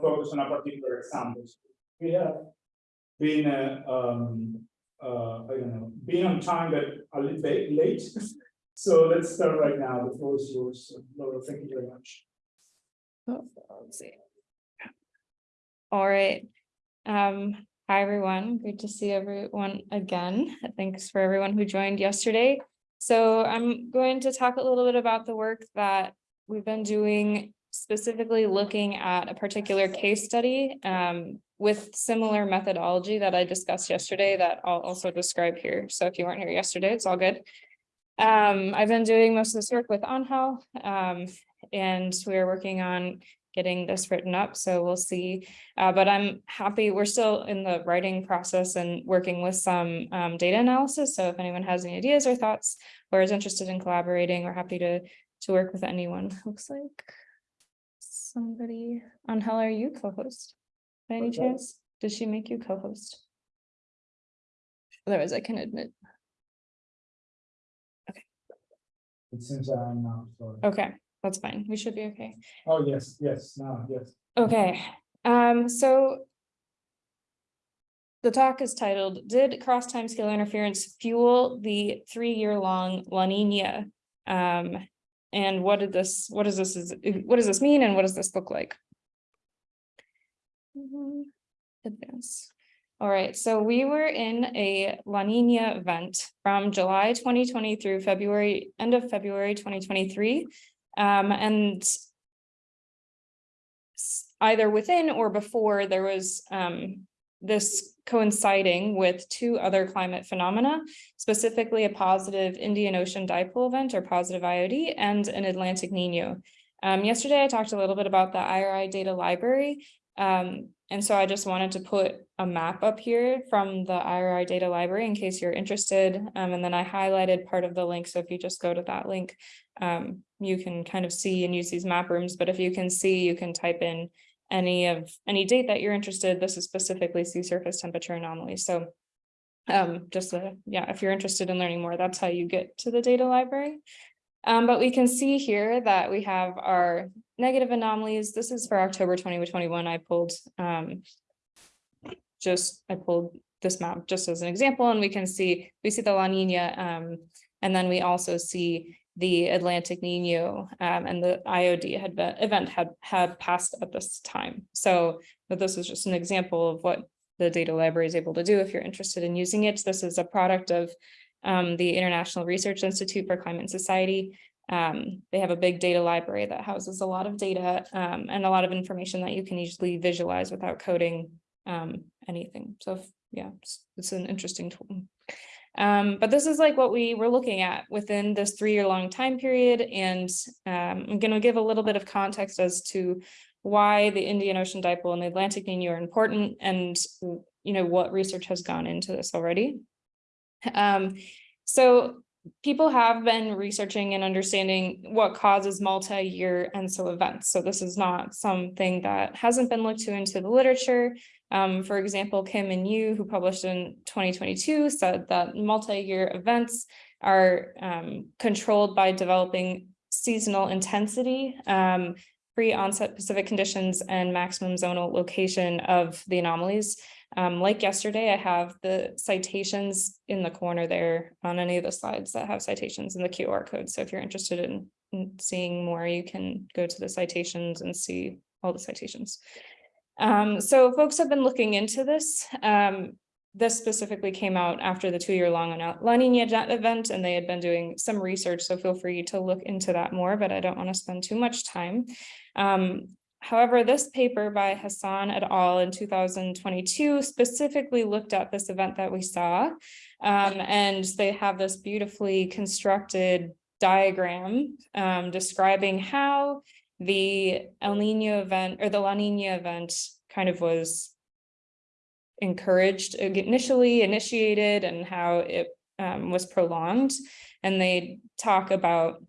focus on a particular example. We have been, uh, um, uh, I don't know, being on time but a little bit late. So let's start right now. The floor is yours. Laura, thank you very much. Let's see. All right. Um, hi, everyone. Great to see everyone again. Thanks for everyone who joined yesterday. So I'm going to talk a little bit about the work that we've been doing specifically looking at a particular case study um, with similar methodology that I discussed yesterday that I'll also describe here. So if you weren't here yesterday, it's all good. Um, I've been doing most of this work with Angel, um, and we're working on getting this written up, so we'll see. Uh, but I'm happy, we're still in the writing process and working with some um, data analysis. So if anyone has any ideas or thoughts or is interested in collaborating, we're happy to to work with anyone. Looks like somebody, Angel, are you co-host? By any that? chance? Did she make you co-host? Otherwise, I can admit. Okay it seems I'm now, sorry. Okay, that's fine. We should be okay. Oh, yes, yes, no, yes. Okay, um, so. The talk is titled, Did cross timescale interference fuel the three-year-long La Nina? Um, and what did this, what does this, is what does this mean and what does this look like? Advance. All right, so we were in a La Nina event from July twenty twenty through February, end of February twenty twenty-three. Um, and either within or before, there was um this coinciding with two other climate phenomena, specifically a positive Indian Ocean dipole event or positive IOD and an Atlantic Nino. Um, yesterday, I talked a little bit about the IRI data library. Um, and so I just wanted to put a map up here from the IRI data library in case you're interested. Um, and then I highlighted part of the link. So if you just go to that link, um, you can kind of see and use these map rooms. But if you can see, you can type in any of any date that you're interested. This is specifically sea surface temperature anomalies. So um, just uh, yeah, if you're interested in learning more, that's how you get to the data library. Um, but we can see here that we have our negative anomalies. This is for October twenty twenty-one. I pulled um. Just, I pulled this map just as an example, and we can see, we see the La Nina, um, and then we also see. The Atlantic Nino um, and the IOD had been, event had had passed at this time. So, but this is just an example of what the data library is able to do if you're interested in using it. This is a product of um, the International Research Institute for Climate and Society. Um, they have a big data library that houses a lot of data um, and a lot of information that you can easily visualize without coding um, anything. So if- yeah, it's, it's an interesting tool. Um, but this is like what we were looking at within this three-year long time period. And um, I'm going to give a little bit of context as to why the Indian Ocean Dipole and the Atlantic Nino are important and, you know, what research has gone into this already. Um, so people have been researching and understanding what causes multi-year ENSO events. So this is not something that hasn't been looked to into the literature. Um, for example, Kim and Yu, who published in 2022, said that multi-year events are um, controlled by developing seasonal intensity, um, pre-onset Pacific conditions, and maximum zonal location of the anomalies. Um, like yesterday, I have the citations in the corner there on any of the slides that have citations in the QR code. So if you're interested in, in seeing more, you can go to the citations and see all the citations. Um, so folks have been looking into this. Um, this specifically came out after the two-year long La Nina event, and they had been doing some research, so feel free to look into that more, but I don't want to spend too much time. Um, However, this paper by Hasan et al. in two thousand twenty-two specifically looked at this event that we saw. Um, and they have this beautifully constructed diagram um, describing how the El Nino event or the La Nina event kind of was encouraged, uh, initially initiated and how it um, was prolonged. And they talk about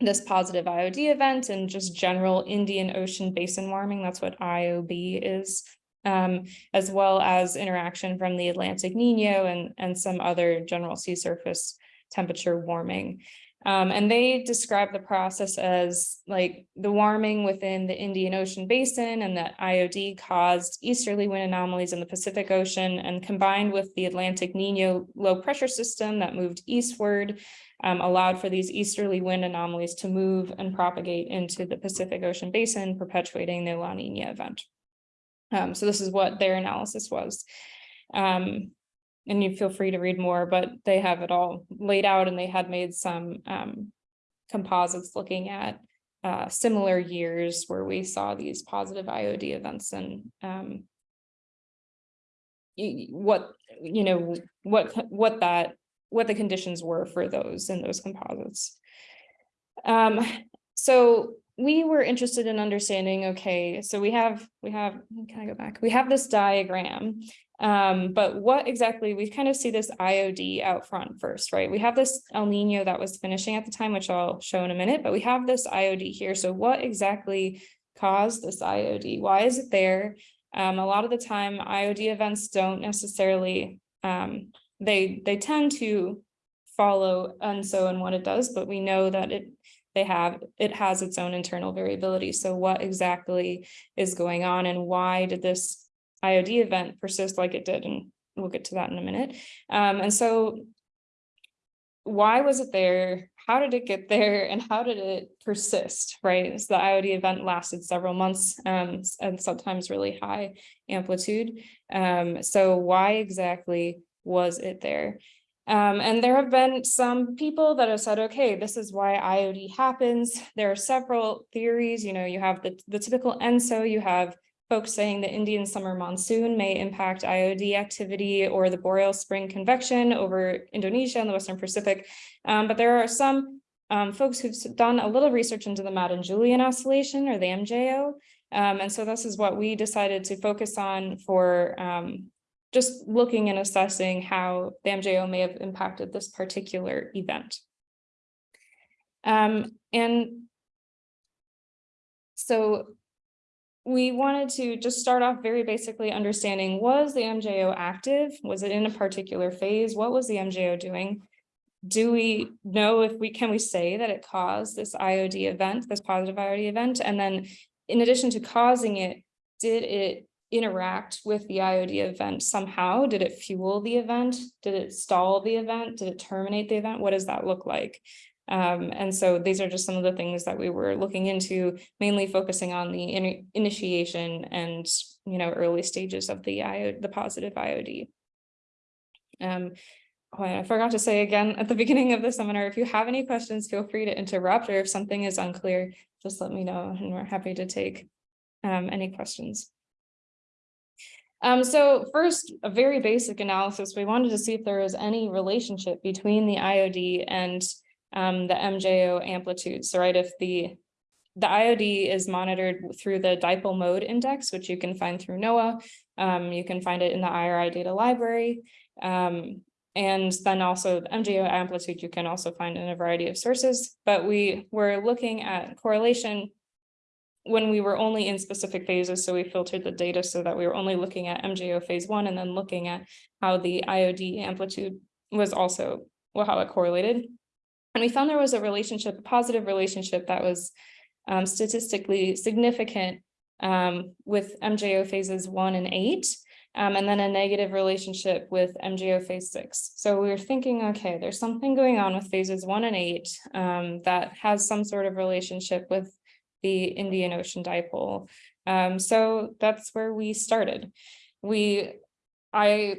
this positive IOD event and just general Indian Ocean basin warming. That's what IOB is. Um, as well as interaction from the Atlantic Nino and, and some other general sea surface temperature warming. Um, and they describe the process as like the warming within the Indian Ocean basin and that IOD caused easterly wind anomalies in the Pacific Ocean and combined with the Atlantic Nino low pressure system that moved eastward um, allowed for these easterly wind anomalies to move and propagate into the Pacific Ocean basin, perpetuating the La Nina event. Um, so this is what their analysis was. Um, and you feel free to read more, but they have it all laid out and they had made some um composites looking at uh similar years where we saw these positive IOD events and um what, you know, what, what that, what the conditions were for those in those composites. Um, so we were interested in understanding, okay, so we have, we have, can I go back? We have this diagram. Um, but what exactly, we kind of see this IOD out front first, right? We have this El Nino that was finishing at the time, which I'll show in a minute, but we have this IOD here. So what exactly caused this IOD? Why is it there? Um, a lot of the time IOD events don't necessarily, um, they, they tend to follow ENSO and what it does, but we know that it, they have, it has its own internal variability. So what exactly is going on and why did this IOD event persist like it did? And we'll get to that in a minute. Um, and so why was it there? How did it get there? And how did it persist, right? So the IOD event lasted several months um, and sometimes really high amplitude. Um, so why exactly was it there? Um, and there have been some people that have said, okay, this is why IOD happens. There are several theories, you know, you have the, the typical ENSO, you have folks saying the Indian summer monsoon may impact IOD activity or the boreal spring convection over Indonesia and the Western Pacific. Um, but there are some um, folks who've done a little research into the Madden-Julian oscillation or the MJO. Um, and so this is what we decided to focus on for um, just looking and assessing how the MJO may have impacted this particular event. Um, and so we wanted to just start off very basically understanding, was the MJO active? Was it in a particular phase? What was the MJO doing? Do we know if we, can we say that it caused this IOD event, this positive IOD event? And then in addition to causing it, did it interact with the IOD event somehow? Did it fuel the event? Did it stall the event? Did it terminate the event? What does that look like? Um, and so these are just some of the things that we were looking into, mainly focusing on the in initiation and, you know, early stages of the IO, the positive IOD. Um, oh, I forgot to say again at the beginning of the seminar, if you have any questions, feel free to interrupt, or if something is unclear, just let me know, and we're happy to take um, any questions. Um, so first, a very basic analysis, we wanted to see if there was any relationship between the IOD and um, the MJO amplitude. So right, if the the IOD is monitored through the dipole mode index, which you can find through NOAA. Um, you can find it in the IRI data library. Um, and then also the MJO amplitude you can also find in a variety of sources. But we were looking at correlation when we were only in specific phases. So we filtered the data so that we were only looking at MJO phase one and then looking at how the IOD amplitude was also, well, how it correlated. And we found there was a relationship, a positive relationship that was um, statistically significant um, with MJO phases one and eight, um, and then a negative relationship with MJO phase six. So we were thinking, okay, there's something going on with phases one and eight um, that has some sort of relationship with the Indian Ocean dipole. Um, so that's where we started. We, I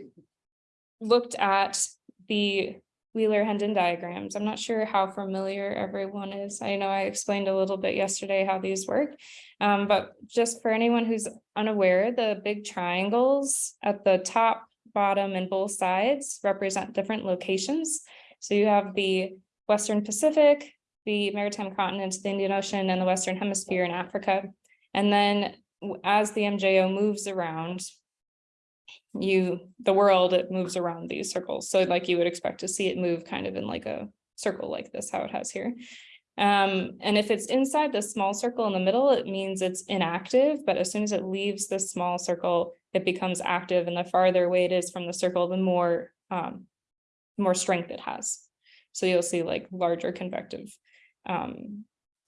looked at the Wheeler-Hendon diagrams. I'm not sure how familiar everyone is. I know I explained a little bit yesterday how these work. Um, but just for anyone who's unaware, the big triangles at the top, bottom, and both sides represent different locations. So you have the Western Pacific, the maritime continent, the Indian Ocean, and the Western Hemisphere in Africa. And then as the MJO moves around, you, the world, it moves around these circles. So like you would expect to see it move kind of in like a circle like this, how it has here. Um, and if it's inside the small circle in the middle, it means it's inactive, but as soon as it leaves the small circle, it becomes active and the farther away it is from the circle, the more, um, more strength it has. So you'll see like larger convective um,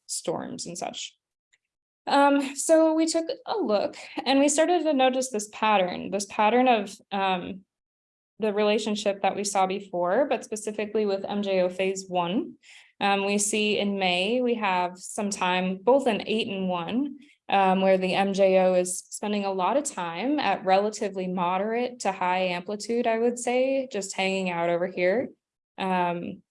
storms and such. Um, so we took a look and we started to notice this pattern, this pattern of um, the relationship that we saw before, but specifically with MJO phase one. Um, we see in May, we have some time, both in eight and one, um, where the MJO is spending a lot of time at relatively moderate to high amplitude, I would say, just hanging out over here. Um,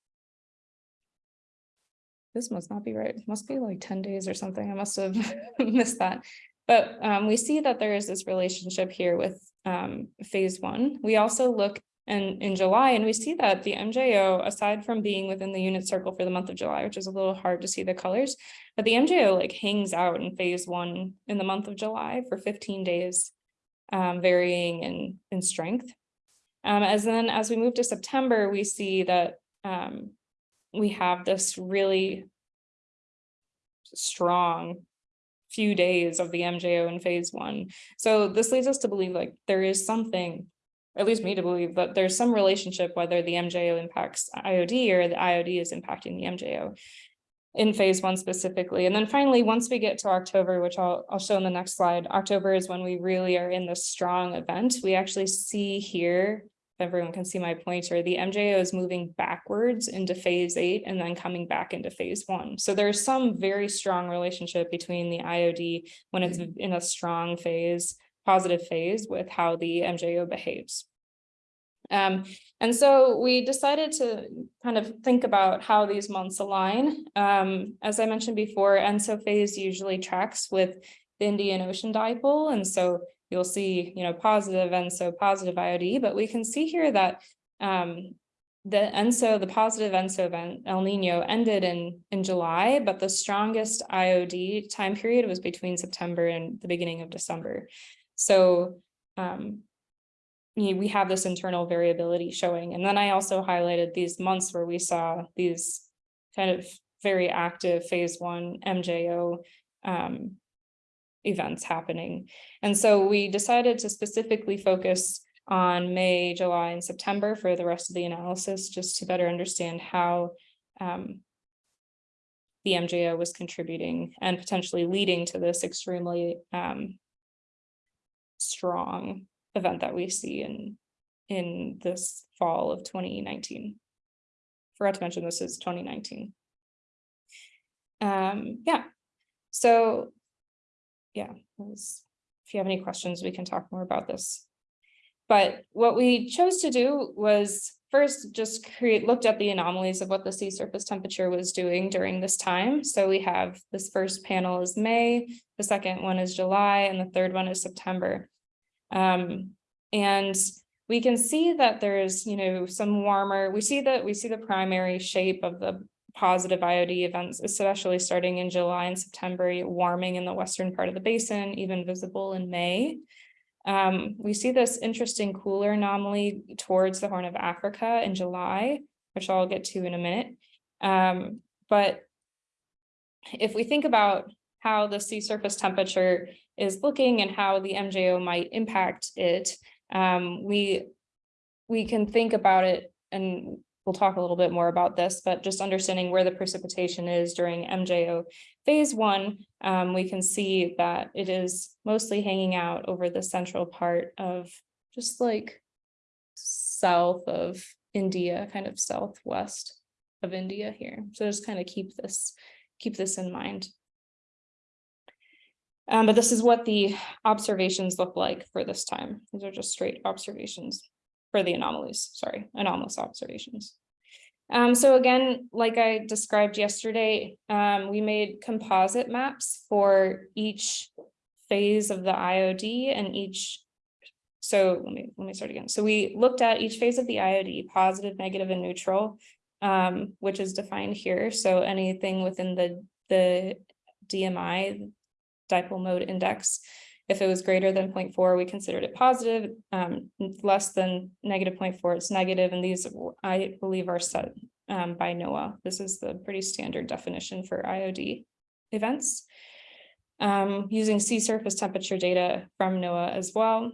this must not be right. It must be like ten days or something. I must have missed that. But um, we see that there is this relationship here with um, phase one. We also look in, in July and we see that the MJO, aside from being within the unit circle for the month of July, which is a little hard to see the colors, but the MJO like hangs out in phase one in the month of July for 15 days, um, varying in, in strength. Um, as then as we move to September, we see that um, we have this really strong few days of the MJO in phase one. So this leads us to believe like there is something, at least me to believe that there's some relationship whether the MJO impacts IOD or the IOD is impacting the MJO in phase one specifically. And then finally, once we get to October, which I'll, I'll show in the next slide, October is when we really are in the strong event. We actually see here everyone can see my pointer, the MJO is moving backwards into phase eight and then coming back into phase one. So there's some very strong relationship between the IOD when it's in a strong phase, positive phase with how the MJO behaves. Um, and so we decided to kind of think about how these months align. Um, as I mentioned before, ENSO phase usually tracks with the Indian Ocean dipole. And so you'll see, you know, positive ENSO, positive IOD, but we can see here that um, the ENSO, the positive ENSO event, El Nino ended in, in July, but the strongest IOD time period was between September and the beginning of December. So um, we have this internal variability showing. And then I also highlighted these months where we saw these kind of very active phase one MJO um, events happening. And so we decided to specifically focus on May, July, and September for the rest of the analysis, just to better understand how um, the MJO was contributing and potentially leading to this extremely um, strong event that we see in in this fall of 2019. Forgot to mention this is 2019. Um, yeah, so yeah, was, if you have any questions, we can talk more about this. But what we chose to do was first just create looked at the anomalies of what the sea surface temperature was doing during this time. So we have this first panel is May, the second one is July, and the third one is September. Um, and we can see that there's, you know, some warmer, we see that we see the primary shape of the positive IOD events, especially starting in July and September, warming in the western part of the basin, even visible in May. Um, we see this interesting cooler anomaly towards the Horn of Africa in July, which I'll get to in a minute. Um, but if we think about how the sea surface temperature is looking and how the MJO might impact it, um, we we can think about it and we'll talk a little bit more about this, but just understanding where the precipitation is during MJO phase one, um, we can see that it is mostly hanging out over the central part of just like south of India, kind of southwest of India here. So just kind of keep this, keep this in mind. Um, but this is what the observations look like for this time. These are just straight observations for the anomalies, sorry, anomalous observations. Um, so again, like I described yesterday, um, we made composite maps for each phase of the IOD and each. So let me let me start again. So we looked at each phase of the IOD, positive, negative, and neutral, um, which is defined here. So anything within the the DMI dipole mode index if it was greater than 0.4, we considered it positive, um, less than negative 0.4, it's negative. and these, I believe, are set um, by NOAA. This is the pretty standard definition for IOD events. Um, using sea surface temperature data from NOAA as well.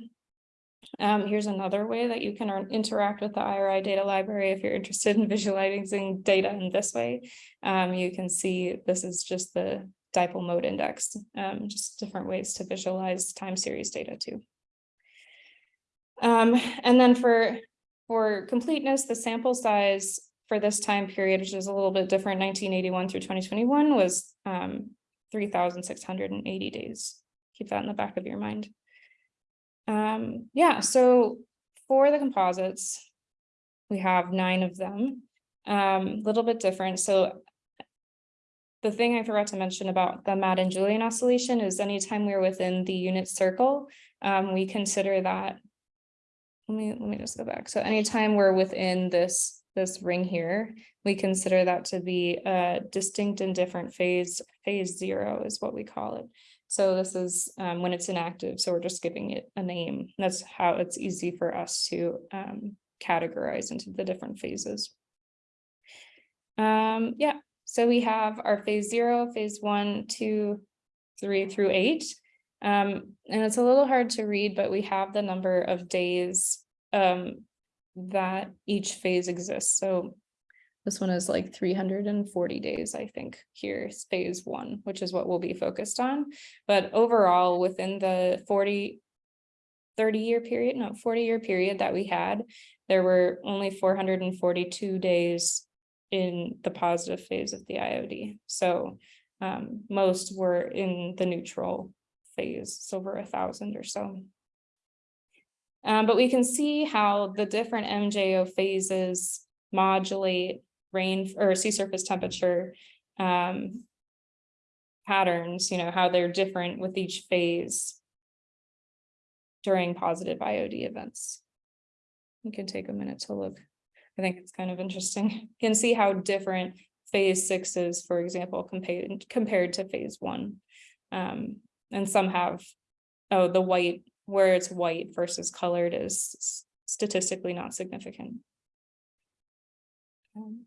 Um, here's another way that you can interact with the IRI data library if you're interested in visualizing data in this way. Um, you can see this is just the dipole mode index, um, just different ways to visualize time series data too. Um, and then for, for completeness, the sample size for this time period, which is a little bit different, nineteen eighty-one through twenty twenty-one was, um, three thousand six hundred and eighty days. Keep that in the back of your mind. Um, yeah, so for the composites, we have nine of them, um, little bit different, so. The thing I forgot to mention about the Madden-Julian oscillation is anytime we're within the unit circle, um, we consider that. Let me, let me just go back, so anytime we're within this, this ring here, we consider that to be a distinct and different phase, phase zero is what we call it. So this is um when it's inactive, so we're just giving it a name. That's how it's easy for us to um categorize into the different phases. Um, yeah, so we have our phase zero, phase one, two, three through eight. Um, and it's a little hard to read, but we have the number of days um that each phase exists. So this one is like three hundred and forty days, I think, here's phase one, which is what we'll be focused on. But overall, within the 40 30 year period, no, forty year period that we had, there were only four hundred and forty-two days in the positive phase of the IOD. So um, most were in the neutral phase, so over a thousand or so. Um, but we can see how the different MJO phases modulate rain or sea surface temperature um, patterns, you know, how they're different with each phase during positive IOD events. You can take a minute to look. I think it's kind of interesting. You can see how different phase six is, for example, compared compared to phase one. Um, and some have, oh, the white, where it's white versus colored is statistically not significant. Um,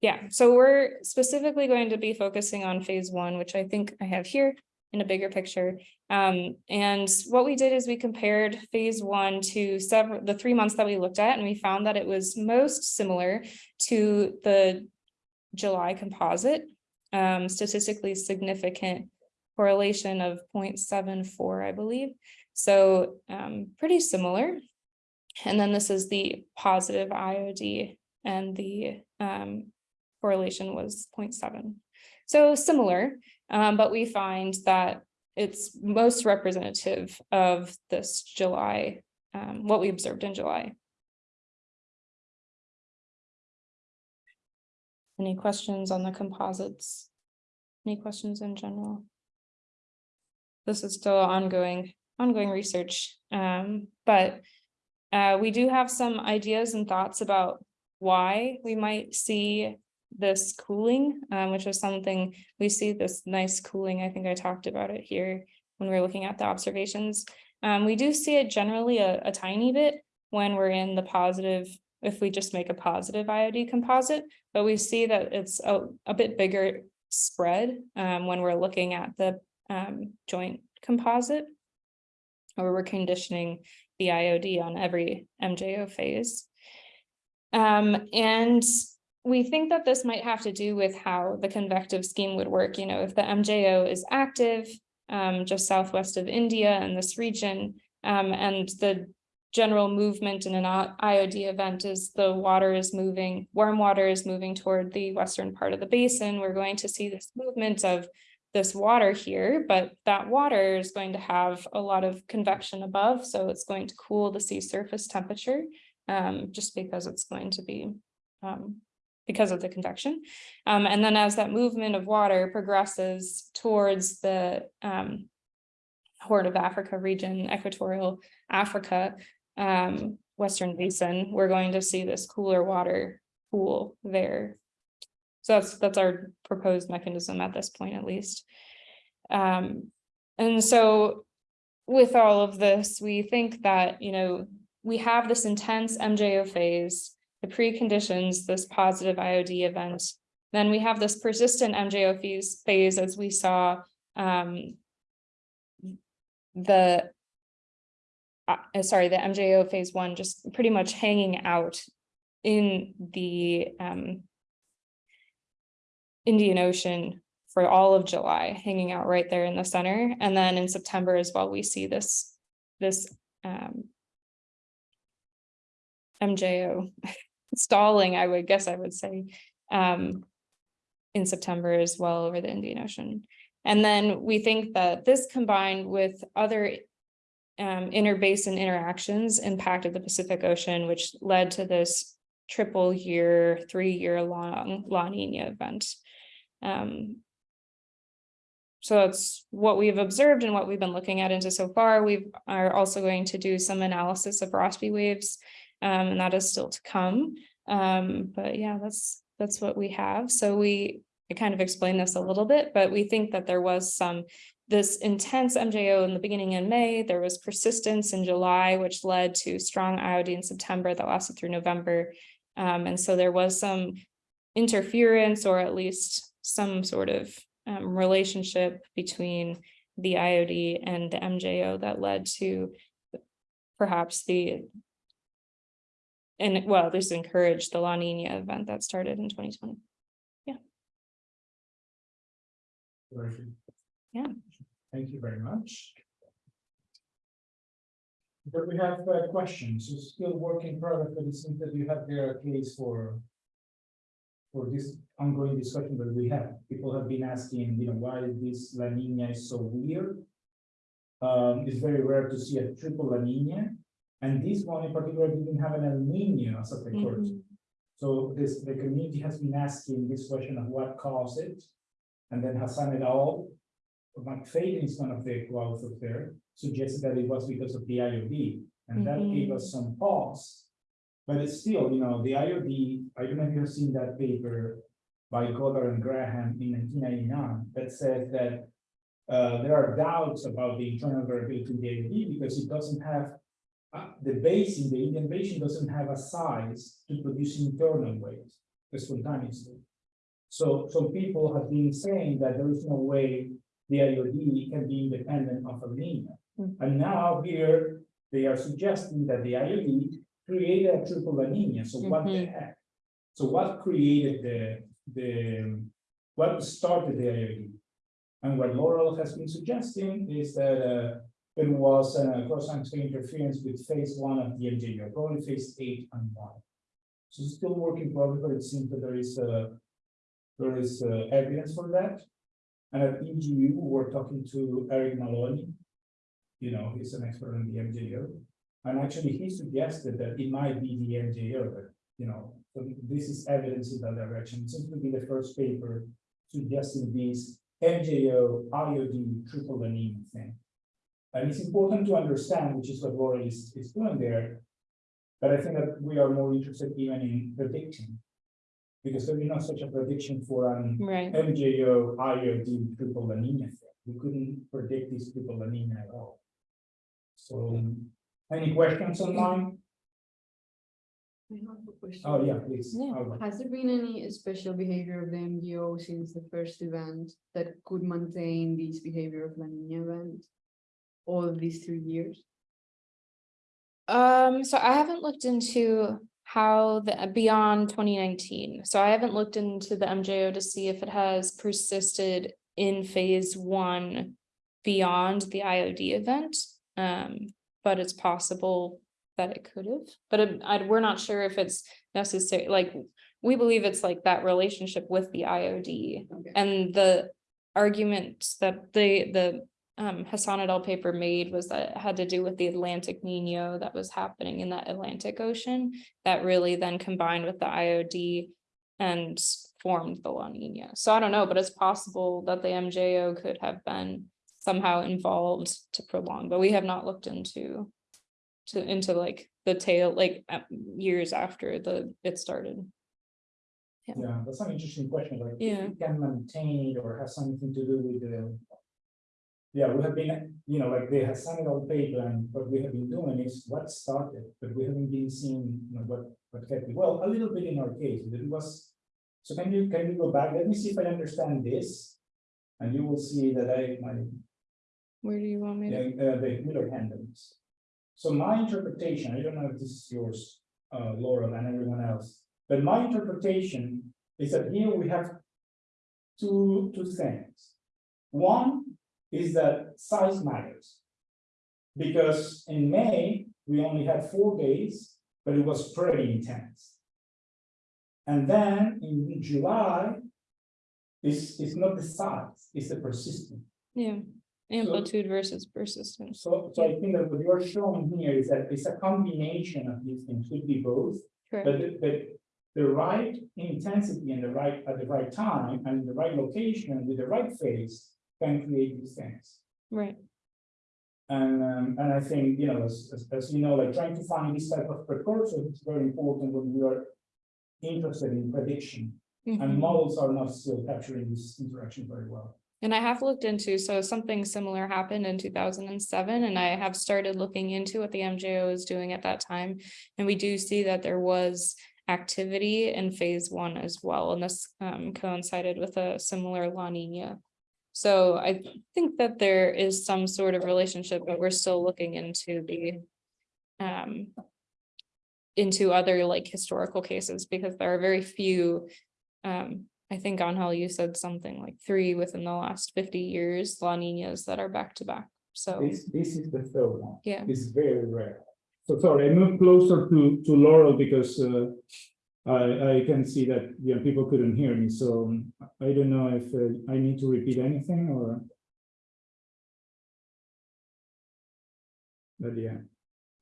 Yeah, so we're specifically going to be focusing on phase one, which I think I have here in a bigger picture. Um, and what we did is we compared phase one to several, the three months that we looked at, and we found that it was most similar to the July composite. Um, statistically significant correlation of 0.74, I believe. So um, pretty similar. And then this is the positive IOD and the um, correlation was 0.7. So similar, um, but we find that it's most representative of this July, um, what we observed in July. Any questions on the composites? Any questions in general? This is still ongoing, ongoing research, um, but uh, we do have some ideas and thoughts about why we might see this cooling, um, which is something we see this nice cooling. I think I talked about it here when we are looking at the observations. Um, we do see it generally a, a tiny bit when we're in the positive, if we just make a positive IOD composite, but we see that it's a, a bit bigger spread um, when we're looking at the um, joint composite. Or we're conditioning the IOD on every MJO phase. Um, and we think that this might have to do with how the convective scheme would work, you know, if the MJO is active, um, just southwest of India and this region, um, and the general movement in an IOD event is the water is moving, warm water is moving toward the western part of the basin, we're going to see this movement of this water here, but that water is going to have a lot of convection above, so it's going to cool the sea surface temperature, um, just because it's going to be um, because of the convection. Um, and then as that movement of water progresses towards the um, Horn of Africa region, equatorial Africa, um, Western Basin, we're going to see this cooler water pool there. So that's that's our proposed mechanism at this point, at least. Um, and so with all of this, we think that, you know, we have this intense MJO phase the preconditions, this positive IOD event. Then we have this persistent MJO phase, phase as we saw um, the uh, sorry, the MJO phase one just pretty much hanging out in the um Indian Ocean for all of July, hanging out right there in the center. And then in September as well, we see this, this um MJO stalling, I would guess I would say, um, in September as well over the Indian Ocean. And then we think that this combined with other um, interbasin interactions impacted the Pacific Ocean, which led to this triple year, three-year long La Nina event. Um, so that's what we've observed and what we've been looking at into so far. We are also going to do some analysis of Rossby waves, um, and that is still to come. Um, but yeah, that's, that's what we have. So we, I kind of explained this a little bit, but we think that there was some, this intense MJO in the beginning in May, there was persistence in July, which led to strong IOD in September that lasted through November. Um, and so there was some interference or at least some sort of um, relationship between the IOD and the MJO that led to perhaps the and well, this encouraged the La Nina event that started in twenty twenty. Very good. Yeah. Thank you very much. But we have uh, questions, it's still work in progress, but it seems that you have there a case for. For this ongoing discussion that we have, people have been asking, you know, why this La Nina is so weird. Um, it's very rare to see a triple La Nina, and this one in particular didn't have an El Nino as a precursor. So this, the community has been asking this question of what caused it. And then Hasan et al. McPhaden is one of the co-authors there, suggested that it was because of the IOD, and that gave us some pause. But it's still, you know, the IOD, I don't know if you've seen that paper by Goddard and Graham in nineteen ninety-nine, that says that. Uh, there are doubts about the internal variability of the IOD because it doesn't have. Uh, the basin, the Indian basin doesn't have a size to produce internal waves, spontaneously. So, some people have been saying that there is no way the IOD can be independent of a linear. Mm. And now here, they are suggesting that the IOD created a triple La Nina, so what the Mhm. heck? So what created the, the, what started the IOD? And what Laurel has been suggesting is that, uh, it was a cross-sectional interference with phase one of the MJO, probably phase eight and one. So it's still working progress, but it seems that there is a there is uh, evidence for that. And at EGU, we're talking to Eric Maloney. You know, he's an expert on the MJO. And actually, he suggested that it might be the MJO, but, you know, this is evidence in that direction. It seems to be the first paper suggesting this MJO IOD triple La Nina thing. And it's important to understand, which is what Laura is, is doing there. But I think that we are more interested even in predicting because there is not such a prediction for an Right, MJO IOD triple La Nina thing. We couldn't predict this triple La Nina at all. So, any questions online? I have a question. Oh, yeah, please. Yeah. Albert. Has there been any special behavior of the MJO since the first event that could maintain this behavior of La Nina event? All of these two years? um, so I haven't looked into how the beyond twenty nineteen, so I haven't looked into the MJO to see if it has persisted in phase one. Beyond the IOD event, um, but it's possible that it could have, but it- I, we're not sure if it's necessary, like. We believe it's like that relationship with the IOD Okay. and the argument that the, the um Hasan et al paper made was that it had to do with the Atlantic Nino that was happening in that Atlantic Ocean. That really then combined with the IOD and formed the La Nina. So I don't know, but it's possible that the MJO could have been somehow involved to prolong, but we have not looked into to, into like the tail, like uh, years after the, it started. Yeah, that's an interesting question, like, if Yeah. it can maintain it or have something to do with the. Yeah, we have been, you know, like they have signed all paper and what we have been doing is what started, but we haven't been seeing, you know, what, what kept it. Well, a little bit in our case, it was. So can you, can you go back? Let me see if I understand this. And you will see that I, my, Where do you want me Yeah, to? uh, the Wheeler-Hendons. So my interpretation, I don't know if this is yours, uh, Laurel and everyone else, but my interpretation is that here we have two, two things. One is that size matters. Because in May, we only had four days, but it was pretty intense. And then in July, it's, it's not the size, it's the persistence. Yeah, amplitude versus persistence. So, so I think that what you're showing here is that it's a combination of these things, could be both, Correct. but, the- but the right intensity and the right, at the right time and the right location with the right phase can create these things. Right, And, um, and I think, you know, as, as, as you know, like trying to find this type of precursor is very important when we are interested in prediction. And Mhm. models are not still capturing this interaction very well. And I have looked into, so something similar happened in two thousand and seven, and I have started looking into what the MJO is doing at that time. And we do see that there was activity in phase one as well, and this um coincided with a similar La Nina. So I think that there is some sort of relationship, but we're still looking into the um into other like historical cases, because there are very few um, I think Angel, you said something like three within the last fifty years, La Ninas that are back to back. So, This, this is the third one. yeah, It's very rare. So sorry, I moved closer to, to Laurel because, uh, I, I can see that, you know, people couldn't hear me, so I don't know if uh, I need to repeat anything or. But yeah,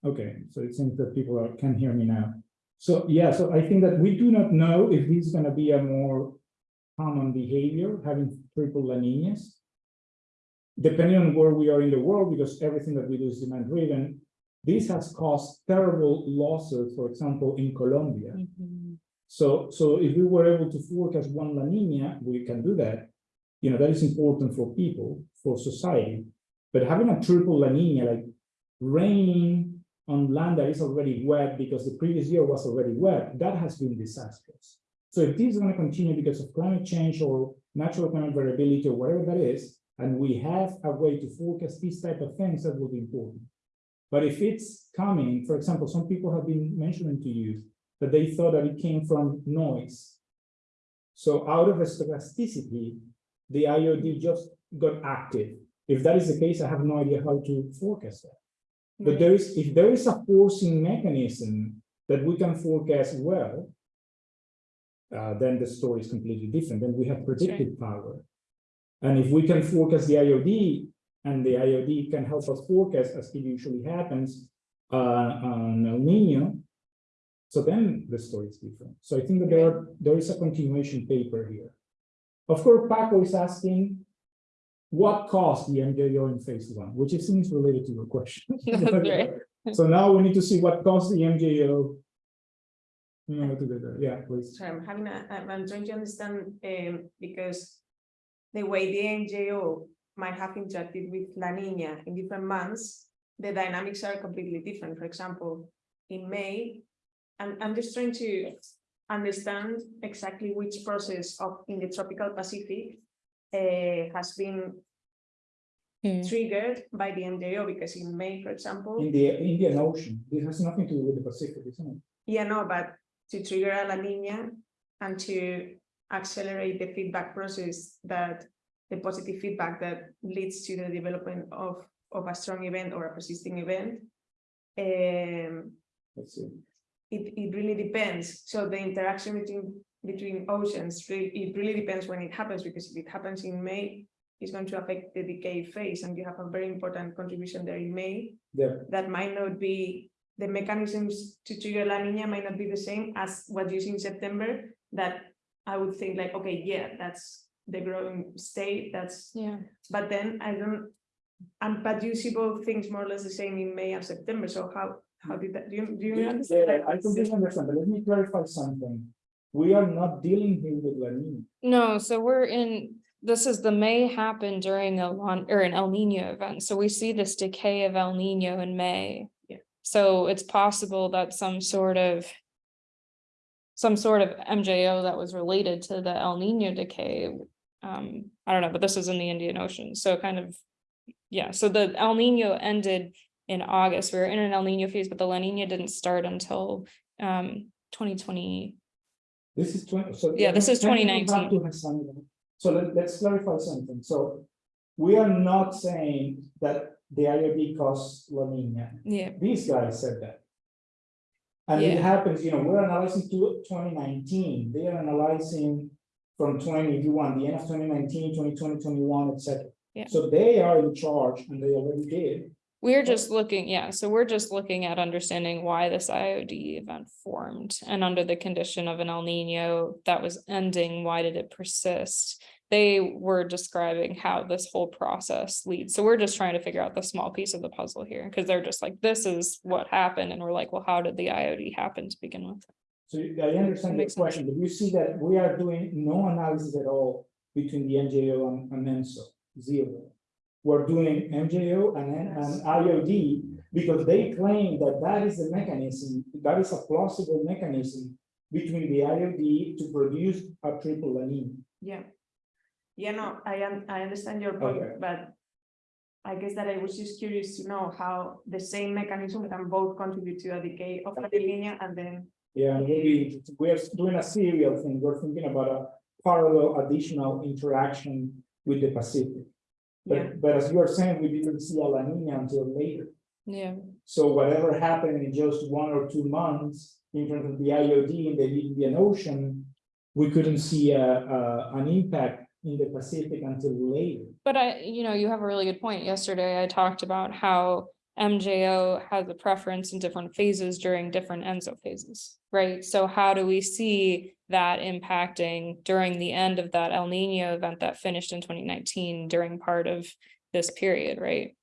okay, so it seems that people are, can hear me now. So, yeah, so I think that we do not know if this is gonna be a more common behavior, having triple La Niñas depending on where we are in the world, because everything that we do is demand driven, this has caused terrible losses, for example, in Colombia. Mhm. So, so if we were able to forecast one La Nina, we can do that. You know, that is important for people, for society. But having a triple La Nina, like raining on land that is already wet because the previous year was already wet, that has been disastrous. So if this is going to continue because of climate change or natural climate variability or whatever that is, and we have a way to forecast these type of things, that will be important. But if it's coming, for example, some people have been mentioning to you that they thought that it came from noise. So out of a stochasticity, the IOD just got active. If that is the case, I have no idea how to forecast that. But Right. there is, if there is a forcing mechanism that we can forecast well, uh, then the story is completely different, then we have predictive power. And if we can forecast the IOD, and the IOD can help us forecast, as it usually happens, uh, on El Nino, so then the story is different. So I think that there are, there is a continuation paper here. Of course, Paco is asking, what caused the MJO in phase one, which it seems related to your question. That's right. So now we need to see what caused the MJO. You know, to do that. yeah, please. So I'm having a, I'm, I'm trying to understand, um, because the way the MJO might have interacted with La Nina in different months, the dynamics are completely different. For example, in May, I'm, I'm just trying to understand exactly which process of, in the tropical Pacific uh, has been Hmm. triggered by the MJO, because in May, for example, In the Indian Ocean, this has nothing to do with the Pacific, isn't it? Yeah, no, but to trigger a La Nina and to accelerate the feedback process that the positive feedback that leads to the development of, of a strong event or a persisting event. Um, Let's see. It, it really depends. So the interaction between, between oceans, it really depends when it happens, because if it happens in May, it's going to affect the decay phase, and you have a very important contribution there in May. Yeah, that might not be, the mechanisms to trigger La Nina might not be the same as what you see in September, that I would think like, okay, yeah, that's the growing state, that's, Yeah, but then I don't, and but you see both things more or less the same in May and September, so how, how did that, do you, do you yeah, understand? I completely understand, but let me clarify something. We are not dealing here with La Nina. no, so we're in, this is the May happened during a long, or an El Nino event, so we see this decay of El Nino in May. Yeah. So it's possible that some sort of. Some sort of MJO that was related to the El Nino decay. Um, I don't know, but this is in the Indian Ocean, so kind of. Yeah, so the El Nino ended in August. We were in an El Nino phase, but the La Nina didn't start until um twenty twenty. This is twenty, so. Yeah, this is let me go back 2019. So let, let's clarify something, so. We are not saying that the IOD caused La Nina, Yeah, these guys said that. And it happens, you know, we're analyzing to twenty nineteen, they are analyzing from twenty, if you the end of 2019, 2020, 21, etc. Yeah. So they are in charge and they already did, we're just looking, yeah, so we're just looking at understanding why this IOD event formed. And under the condition of an El Nino that was ending, why did it persist? They were describing how this whole process leads. So we're just trying to figure out the small piece of the puzzle here, because they're just like, this is what happened. And we're like, well, how did the IOD happen to begin with? so I understand the sense. question, but you see that we are doing no analysis at all between the MJO and, and ENSO, zero. We're doing MJO and, and IOD because they claim that that is the mechanism, that is a plausible mechanism between the IOD to produce a triple Nina. Yeah. Yeah, no, I am, I understand your Okay. point, but. I guess that I was just curious to know how the same mechanism can both contribute to a decay of Nina and then. Yeah, maybe we're doing a serial thing, we're thinking about a parallel additional interaction with the Pacific. Yeah, But, but as you are saying, we didn't see a La Nina until later. Yeah, So whatever happened in just one or two months in terms of the IOD in the Indian Ocean, we couldn't see a, a, an impact in the Pacific until later. but I, you know, you have a really good point. Yesterday I talked about how MJO has a preference in different phases during different ENSO phases, right? So how do we see that impacting during the end of that El Nino event that finished in twenty nineteen during part of this period, right?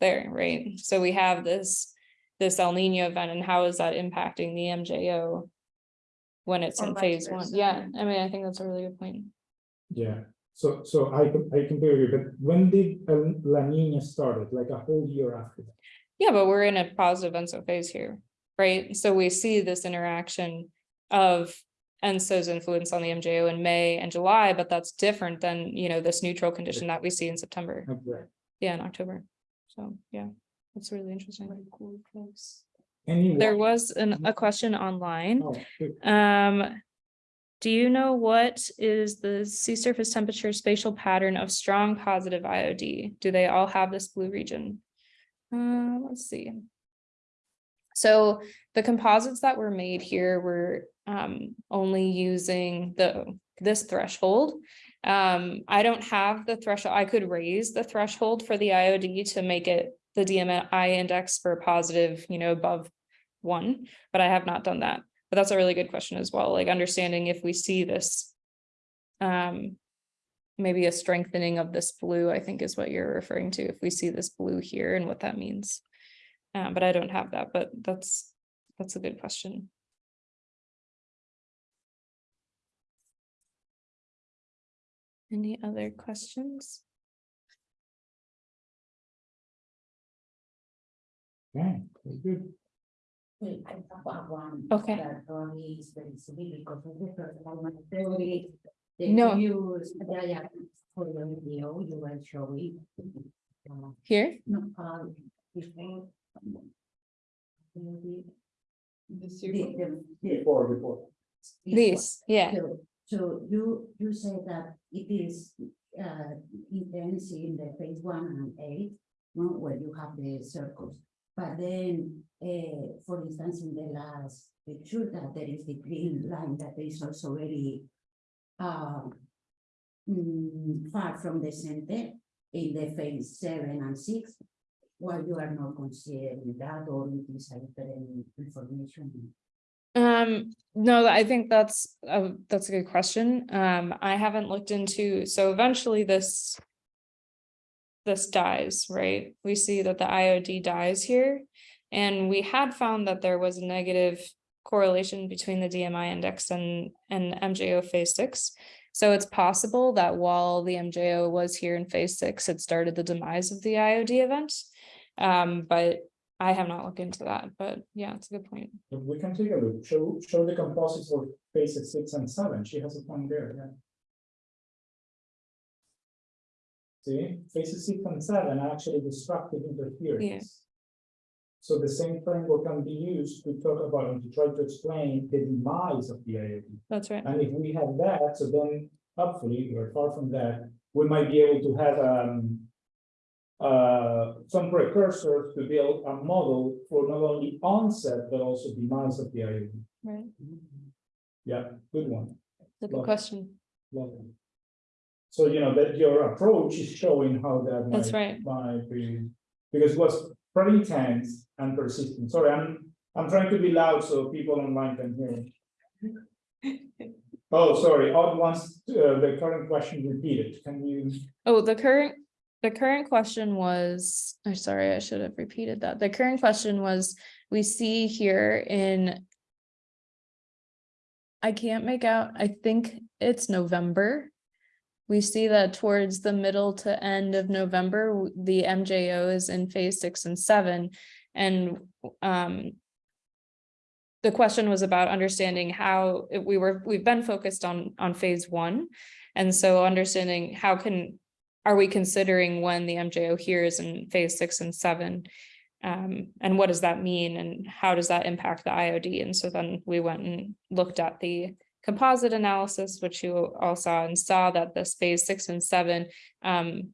There, right? So we have this, this El Nino event and how is that impacting the MJO? When it's Or in phase one, yeah, I mean, I think that's a really good point. Yeah, so, so I, com- I compare you, but when did El- La Nina started? Like a whole year after that? Yeah, but we're in a positive ENSO phase here, right? So we see this interaction of ENSO's influence on the MJO in May and July, but that's different than, you know, this neutral condition that we see in September, Okay. yeah, in October. So, yeah, that's really interesting. Anyone? There was an, a question online. Oh. Um, do you know what is the sea surface temperature spatial pattern of strong positive IOD? Do they all have this blue region? Uh, let's see. So the composites that were made here were um only using the this threshold. Um, I don't have the threshold. I could raise the threshold for the IOD to make it the DMI index for positive, you know, above one, but I have not done that. But that's a really good question as well, like understanding if we see this. Um. Maybe a strengthening of this blue, I think is what you're referring to, if we see this blue here and what that means. Um, but I don't have that, but that's, that's a good question. Any other questions? Very good. Wait, I have one. Okay. That probably is very silly because of the first theory. The No. use, yeah, yeah, for the video, you were showing. uh, Here? No, before. The, The the, the- the- Before, before. These, yeah, So, so you, you say that it is, uh, intense in the phase one and eight, no, where you have the circles. But then, uh, for instance, in the last picture, that there is the green line that is also very, uh, far from the center in the phase seven and six. While you are not considering that or it is a different information. um, no, I think that's, uh, that's a good question. Um, I haven't looked into, so eventually this. This dies, right? We see that the IOD dies here. And we had found that there was a negative correlation between the DMI index and, and MJO phase six. So it's possible that while the MJO was here in phase six, it started the demise of the IOD event. Um, but I have not looked into that, but yeah, it's a good point. We can take a look, show, show the composites for phases six and seven, she has a point there, yeah. See, phases six and seven are actually destructive interference. So the same framework can be used to talk about and to try to explain the demise of the IOD. That's right. And if we have that, so then hopefully, we're far from that, we might be able to have um. Uh, some precursors to build a model for not only onset, but also demise of the IOD. Right. Yeah, good one. Good Love it. question. Love it. So, you know, that your approach is showing how that That's might, right. might be, because it was pretty intense and persistent. Sorry, I'm, I'm trying to be loud so people online can hear. Oh, sorry, Odd wants uh, the current question repeated. Can you? Oh, the current, the current question was, I'm sorry, I should have repeated that. The current question was, we see here in. I can't make out, I think it's November. We see that towards the middle to end of November, the MJO is in phase six and seven, and um. The question was about understanding how if we were, we've been focused on, on phase one. And so understanding how can, are we considering when the MJO here is in phase six and seven? Um, and what does that mean and how does that impact the IOD? And so then we went and looked at the composite analysis, which you all saw and saw that this phase six and seven um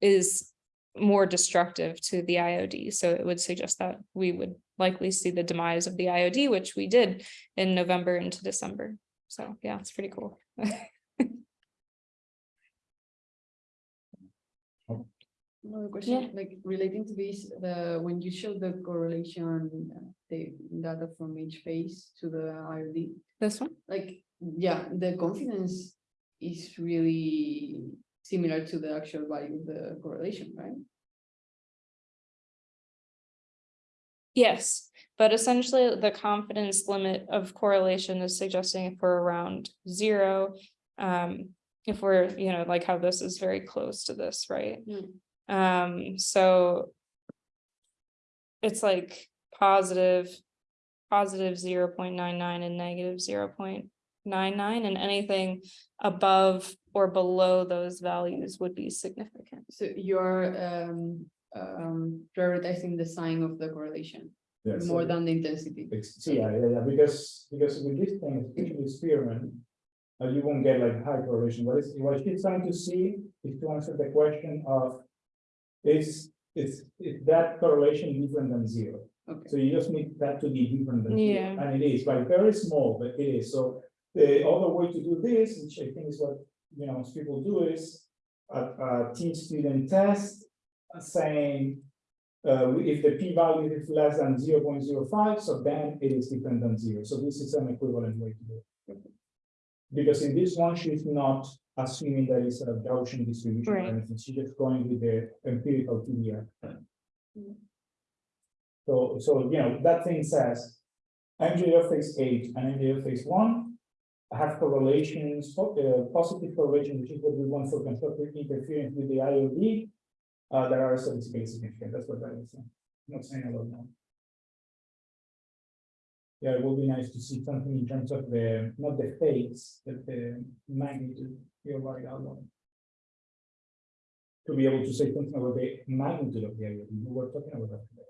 is more destructive to the IOD. So it would suggest that we would likely see the demise of the IOD, which we did in November into December. So yeah, it's pretty cool. Another question, like relating to this, the, when you show the correlation, the data from each phase to the IOD, This one? like, yeah, the confidence is really similar to the actual value of the correlation, right? Yes, but essentially the confidence limit of correlation is suggesting if we're around zero. Um, if we're, you know, like how this is very close to this, right? Hmm. Um, so. It's like positive, positive zero point nine nine and negative zero point nine nine and anything above or below those values would be significant. So you're um um prioritizing the sign of the correlation Yes. more than the intensity. So Yeah, yeah, yeah, because, because with this thing, especially experiment. Uh, you won't get like high correlation, what is, what she's trying to see is to answer the question of. Is, it's is that correlation different than zero? Okay. So you just need that to be different than zero, and it is, like, very small, but it is, so. The other way to do this, which I think is what, you know, most people do is. A, a teach student test, saying. Uh, if the p value is less than zero point zero five, so then it is different than zero, so this is an equivalent way to do it. Because in this one, she's not assuming that it's a Gaussian distribution or Right. anything, she's just going with the empirical TDR. Mm. So, so, you know, that thing says. MJO phase eight and MJO phase one. Have correlations, uh, positive correlation, which is what we want for constructive interference with the IOD. Uh, that are statistically significant, that's what that is saying, I'm not saying a lot more. Yeah, it would be nice to see something in terms of the, not the phase, but the magnitude, you're right, Alvaro. To be able to say something about the magnitude of the IOD, we were talking about that today.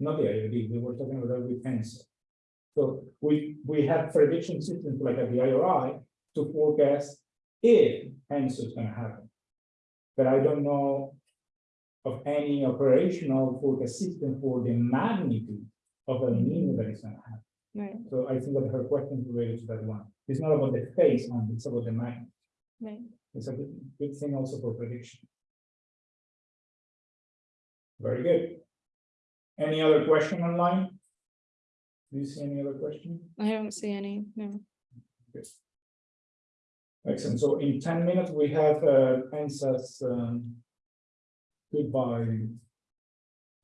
Not the IOD, we were talking about that with. So we, we have prediction systems like at the IRI to forecast if ENSO is gonna happen. But I don't know of any operational forecast system for the magnitude of the mean that is gonna happen. Right, So I think that her question is related to that one. It's not about the phase, and it's about the mind. right. It's a good, good thing also for prediction. Very good. Any other question online? Do you see any other question? I don't see any, no. Good. Excellent. So in ten minutes, we have uh Pensa's um. Goodbye.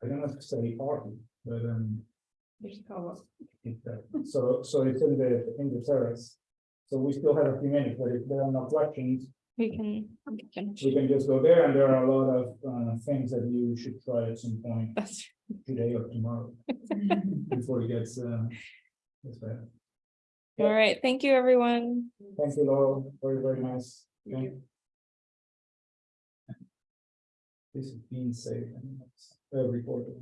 I don't know if to say party, but um. So so it's in the in the terrace. So we still have a few minutes, but if there are no questions, We can, we can, we can just go there and there are a lot of uh things that you should try at some point that's, today or tomorrow. Before it gets uh. gets better. all right, thank you, everyone. Thank you, Laurel. Very, very nice. Thank you. This is being saved and uh, reported.